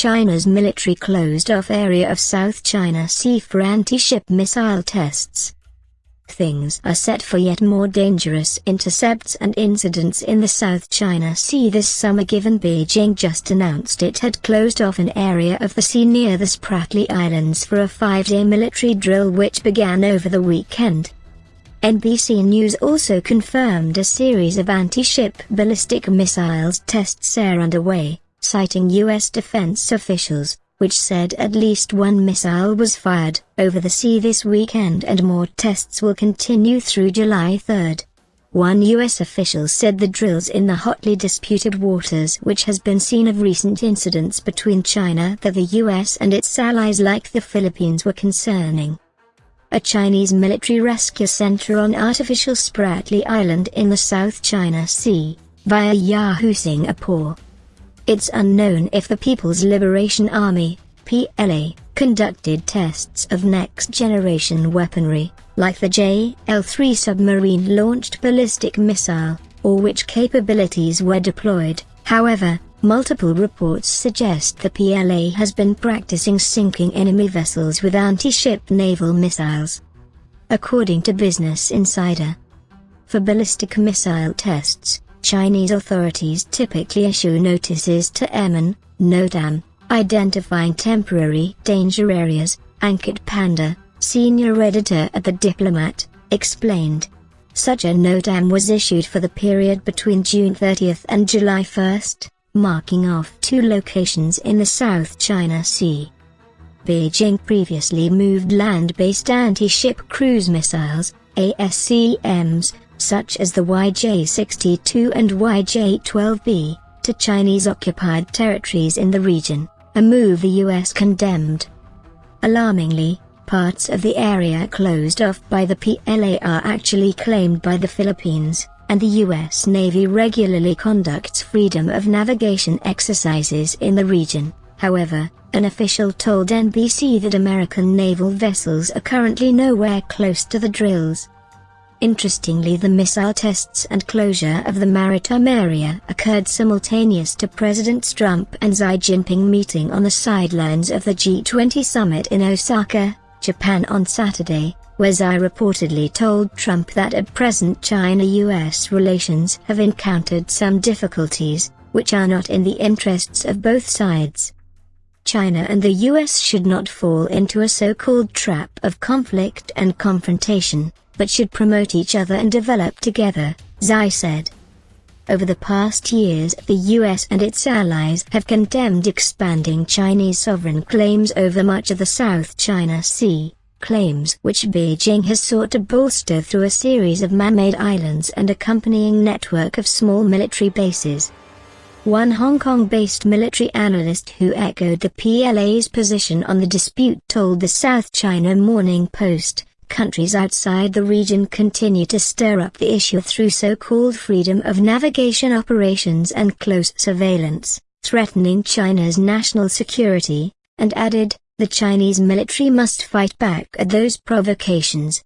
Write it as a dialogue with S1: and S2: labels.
S1: China's military closed off area of South China Sea for anti-ship missile tests. Things are set for yet more dangerous intercepts and incidents in the South China Sea this summer given Beijing just announced it had closed off an area of the sea near the Spratly Islands for a five-day military drill which began over the weekend. NBC News also confirmed a series of anti-ship ballistic missiles tests are underway citing U.S. defense officials, which said at least one missile was fired over the sea this weekend and more tests will continue through July 3. One U.S. official said the drills in the hotly disputed waters which has been seen of recent incidents between China that the U.S. and its allies like the Philippines were concerning. A Chinese military rescue center on artificial Spratly Island in the South China Sea, via Yahoo Singapore, it's unknown if the People's Liberation Army, PLA, conducted tests of next-generation weaponry, like the JL-3 submarine-launched ballistic missile, or which capabilities were deployed. However, multiple reports suggest the PLA has been practicing sinking enemy vessels with anti-ship naval missiles. According to Business Insider, for ballistic missile tests, Chinese authorities typically issue notices to airmen, NOTAM, identifying temporary danger areas, Ankit Panda, senior editor at The Diplomat, explained. Such a NOTAM was issued for the period between June 30 and July 1, marking off two locations in the South China Sea. Beijing previously moved land-based anti-ship cruise missiles, ASCMs, such as the YJ-62 and YJ-12B, to Chinese-occupied territories in the region, a move the U.S. condemned. Alarmingly, parts of the area closed off by the PLA are actually claimed by the Philippines, and the U.S. Navy regularly conducts freedom of navigation exercises in the region. However, an official told NBC that American naval vessels are currently nowhere close to the drills. Interestingly the missile tests and closure of the maritime area occurred simultaneous to President Trump and Xi Jinping meeting on the sidelines of the G20 summit in Osaka, Japan on Saturday, where Xi reportedly told Trump that at present China-US relations have encountered some difficulties, which are not in the interests of both sides. China and the US should not fall into a so-called trap of conflict and confrontation, but should promote each other and develop together, Xi said. Over the past years the US and its allies have condemned expanding Chinese sovereign claims over much of the South China Sea, claims which Beijing has sought to bolster through a series of man-made islands and accompanying network of small military bases. One Hong Kong-based military analyst who echoed the PLA's position on the dispute told the South China Morning Post, countries outside the region continue to stir up the issue through so-called freedom of navigation operations and close surveillance, threatening China's national security, and added, the Chinese military must fight back at those provocations.